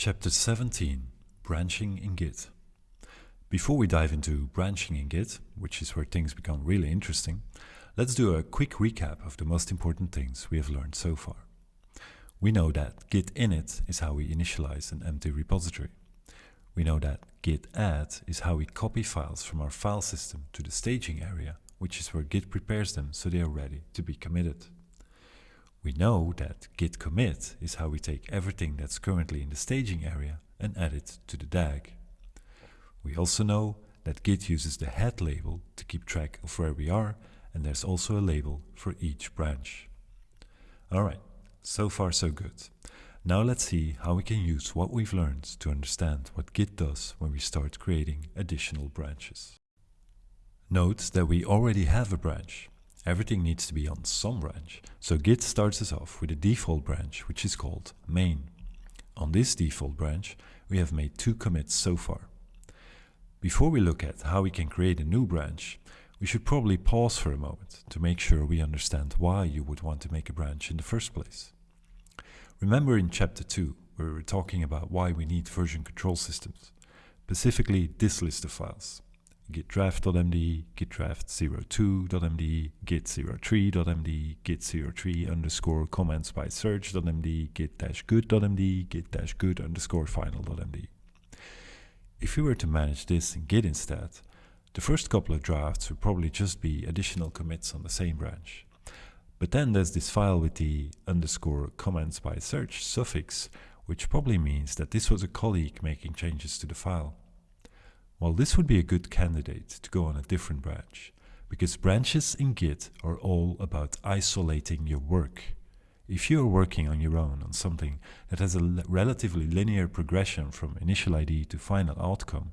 Chapter 17 Branching in Git. Before we dive into branching in Git, which is where things become really interesting, let's do a quick recap of the most important things we have learned so far. We know that git init is how we initialize an empty repository. We know that git add is how we copy files from our file system to the staging area, which is where Git prepares them so they are ready to be committed. We know that git commit is how we take everything that's currently in the staging area and add it to the DAG. We also know that git uses the head label to keep track of where we are and there's also a label for each branch. Alright, so far so good. Now let's see how we can use what we've learned to understand what Git does when we start creating additional branches. Note that we already have a branch. Everything needs to be on some branch, so Git starts us off with a default branch which is called main. On this default branch we have made two commits so far. Before we look at how we can create a new branch, we should probably pause for a moment to make sure we understand why you would want to make a branch in the first place. Remember in chapter 2 where we were talking about why we need version control systems, specifically this list of files gitdraft.md, gitdraft02.md, git03.md, git03 underscore comments by search.md, git-good.md, git-good underscore final.md. If we were to manage this in Git instead, the first couple of drafts would probably just be additional commits on the same branch. But then there's this file with the underscore comments by search suffix, which probably means that this was a colleague making changes to the file. Well, this would be a good candidate to go on a different branch, because branches in Git are all about isolating your work. If you are working on your own on something that has a relatively linear progression from initial ID to final outcome,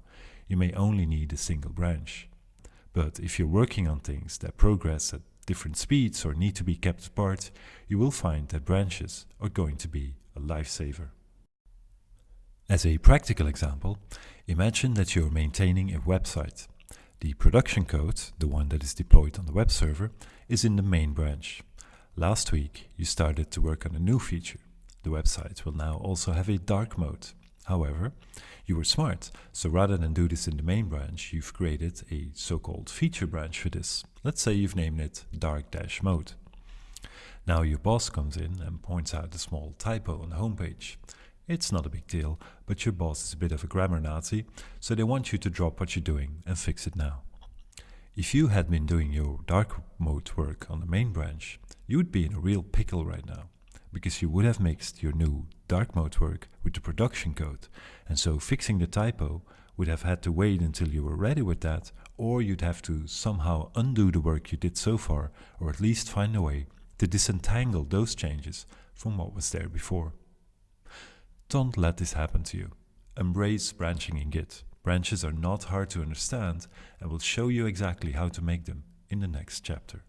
you may only need a single branch. But if you're working on things that progress at different speeds or need to be kept apart, you will find that branches are going to be a lifesaver. As a practical example, imagine that you're maintaining a website. The production code, the one that is deployed on the web server, is in the main branch. Last week, you started to work on a new feature. The website will now also have a dark mode. However, you were smart, so rather than do this in the main branch, you've created a so-called feature branch for this. Let's say you've named it dark-mode. Now your boss comes in and points out a small typo on the homepage. It's not a big deal, but your boss is a bit of a grammar Nazi, so they want you to drop what you're doing and fix it now. If you had been doing your dark mode work on the main branch, you would be in a real pickle right now, because you would have mixed your new dark mode work with the production code, and so fixing the typo would have had to wait until you were ready with that, or you'd have to somehow undo the work you did so far, or at least find a way to disentangle those changes from what was there before. Don't let this happen to you. Embrace branching in Git. Branches are not hard to understand and will show you exactly how to make them in the next chapter.